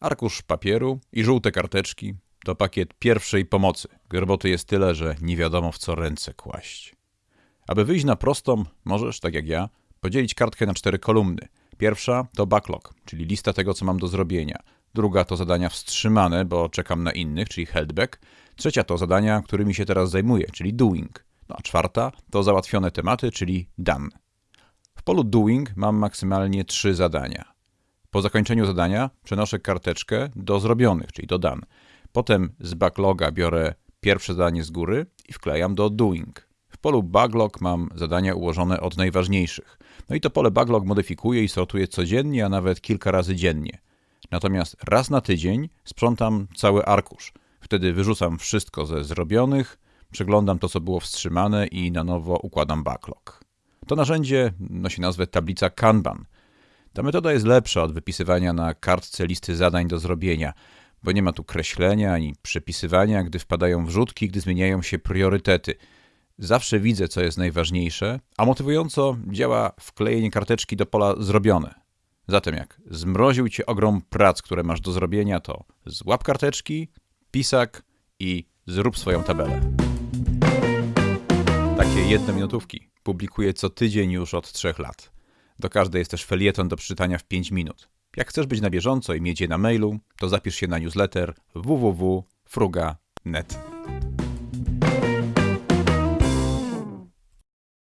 Arkusz papieru i żółte karteczki to pakiet pierwszej pomocy, roboty jest tyle, że nie wiadomo w co ręce kłaść. Aby wyjść na prostą, możesz, tak jak ja, podzielić kartkę na cztery kolumny. Pierwsza to backlog, czyli lista tego, co mam do zrobienia. Druga to zadania wstrzymane, bo czekam na innych, czyli heldback. Trzecia to zadania, którymi się teraz zajmuję, czyli doing. No a czwarta to załatwione tematy, czyli done. W polu doing mam maksymalnie trzy zadania. Po zakończeniu zadania przenoszę karteczkę do zrobionych, czyli do done. Potem z backloga biorę pierwsze zadanie z góry i wklejam do doing. W polu backlog mam zadania ułożone od najważniejszych. No i to pole backlog modyfikuję i sortuję codziennie, a nawet kilka razy dziennie. Natomiast raz na tydzień sprzątam cały arkusz. Wtedy wyrzucam wszystko ze zrobionych, przeglądam to, co było wstrzymane i na nowo układam backlog. To narzędzie nosi nazwę tablica Kanban. Ta metoda jest lepsza od wypisywania na kartce listy zadań do zrobienia, bo nie ma tu kreślenia ani przepisywania, gdy wpadają wrzutki, gdy zmieniają się priorytety. Zawsze widzę, co jest najważniejsze, a motywująco działa wklejenie karteczki do pola zrobione. Zatem jak zmroził cię ogrom prac, które masz do zrobienia, to złap karteczki, pisak i zrób swoją tabelę. Takie jedne minutówki publikuję co tydzień już od trzech lat. Do każdej jest też felieton do przeczytania w 5 minut. Jak chcesz być na bieżąco i mieć je na mailu, to zapisz się na newsletter www.fruga.net.